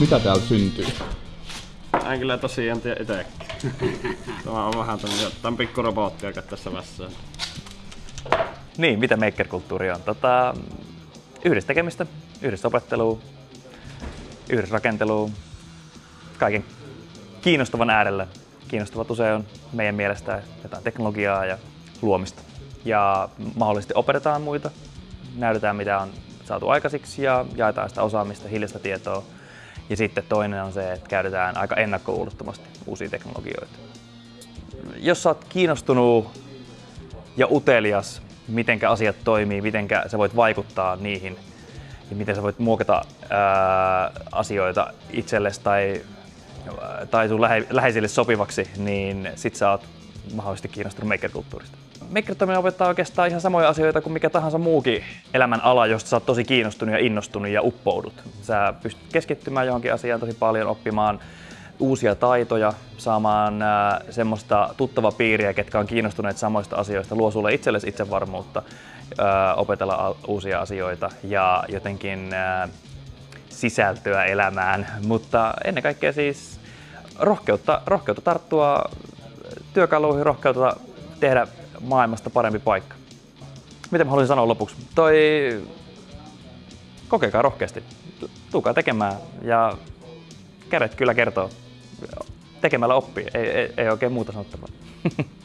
Mitä täällä syntyy? Mä en kyllä tosiaan tiedä itsekin. Tämä on vähän tämmöinen, tämän pikkurobotti, joka tässä vässää. Niin, mitä maker-kulttuuri on? Tota, yhdessä tekemistä, yhdessä opettelua, yhdessä rakentelua, kaiken kiinnostavan äärellä. Kiinnostavat usein on meidän mielestä jotain teknologiaa ja luomista. Ja mahdollisesti opetetaan muita, näytetään mitä on saatu aikaisiksi ja jaetaan sitä osaamista, hiljaista tietoa. Ja sitten toinen on se, että käytetään aika ennakkoluulottomasti uusia teknologioita. Jos oot kiinnostunut ja utelias, miten asiat toimii, miten sä voit vaikuttaa niihin ja miten sä voit muokata ää, asioita itsellesi tai, tai sun lähe, läheisille sopivaksi, niin sit sä oot mahdollisesti kiinnostunut maker-kulttuurista. Maker-toiminta opettaa oikeastaan ihan samoja asioita kuin mikä tahansa muukin elämän ala, josta sä oot tosi kiinnostunut ja innostunut ja uppoudut. Sä pystyt keskittymään johonkin asiaan tosi paljon, oppimaan uusia taitoja, saamaan äh, semmoista tuttava piiriä, ketkä on kiinnostuneet samoista asioista, luo sulle itsellesi itsevarmuutta, äh, opetella uusia asioita ja jotenkin äh, sisältöä elämään, mutta ennen kaikkea siis rohkeutta, rohkeutta tarttua työkaluihin, rohkeutta tehdä maailmasta parempi paikka. Miten mä haluaisin sanoa lopuksi? Toi kokekaa rohkeasti, tulkaa tekemään ja kädet kyllä kertoo. Tekemällä oppii, ei, ei, ei oikein muuta sanottavaa.